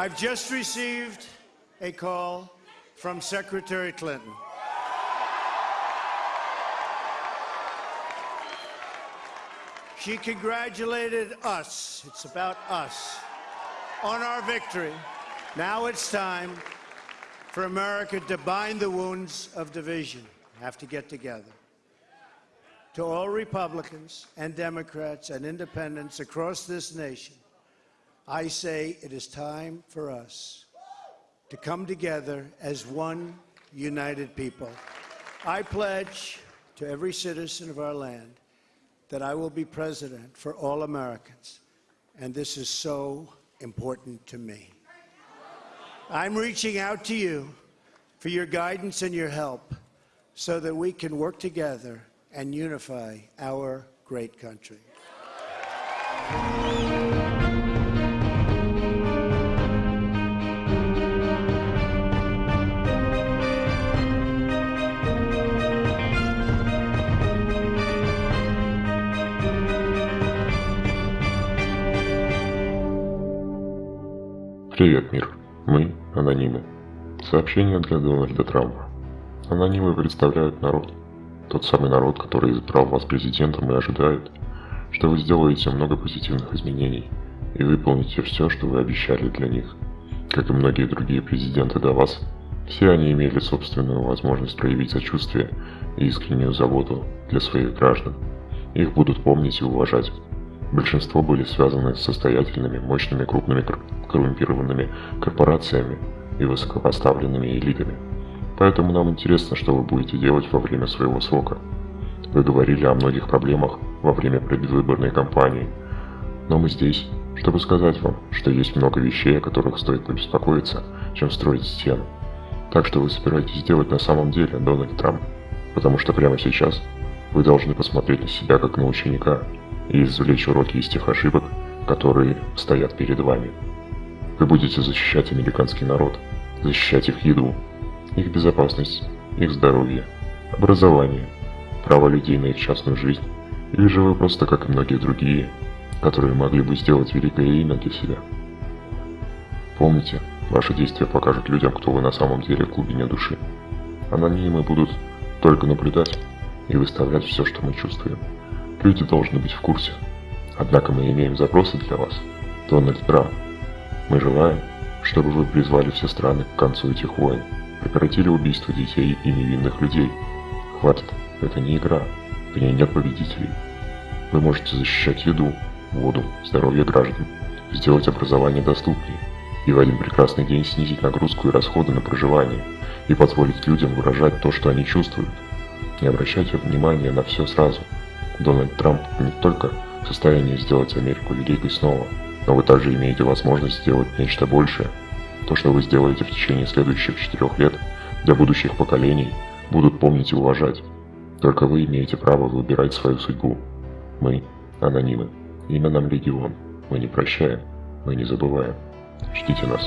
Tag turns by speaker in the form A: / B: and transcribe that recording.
A: I've just received a call from Secretary Clinton. She congratulated us, it's about us, on our victory. Now it's time for America to bind the wounds of division. Have to get together. To all Republicans and Democrats and independents across this nation, I say it is time for us to come together as one united people. I pledge to every citizen of our land that I will be president for all Americans, and this is so important to me. I'm reaching out to you for your guidance and your help so that we can work together and unify our great country.
B: Привет, мир. Мы – анонимы. Сообщение для Дональда Трампа. Анонимы представляют народ. Тот самый народ, который избрал вас президентом и ожидает, что вы сделаете много позитивных изменений и выполните все, что вы обещали для них. Как и многие другие президенты до вас, все они имели собственную возможность проявить сочувствие и искреннюю заботу для своих граждан. Их будут помнить и уважать. Большинство были связаны с состоятельными, мощными, крупными коррумпированными корпорациями и высокопоставленными элитами. Поэтому нам интересно, что вы будете делать во время своего срока. Вы говорили о многих проблемах во время предвыборной кампании, но мы здесь, чтобы сказать вам, что есть много вещей, о которых стоит побеспокоиться, чем строить стену. Так что вы собираетесь делать на самом деле, Дональд Трамп, потому что прямо сейчас вы должны посмотреть на себя как на ученика, и извлечь уроки из тех ошибок, которые стоят перед вами. Вы будете защищать американский народ, защищать их еду, их безопасность, их здоровье, образование, право людей на их частную жизнь, или же вы просто, как и многие другие, которые могли бы сделать великое имя для себя. Помните, ваши действия покажут людям, кто вы на самом деле в глубине души. Анонимы будут только наблюдать и выставлять все, что мы чувствуем. Люди должны быть в курсе. Однако мы имеем запросы для вас. Дональд Трамп. Мы желаем, чтобы вы призвали все страны к концу этих войн, прекратили убийство детей и невинных людей. Хватит, это не игра, в ней нет победителей. Вы можете защищать еду, воду, здоровье граждан, сделать образование доступнее и в один прекрасный день снизить нагрузку и расходы на проживание и позволить людям выражать то, что они чувствуют. Не обращайте внимания на все сразу – Дональд Трамп не только в состоянии сделать Америку великой снова, но вы также имеете возможность сделать нечто большее. То, что вы сделаете в течение следующих четырех лет, для будущих поколений будут помнить и уважать. Только вы имеете право выбирать свою судьбу. Мы – анонимы. Имя нам легион. Мы не прощаем, мы не забываем. Ждите нас.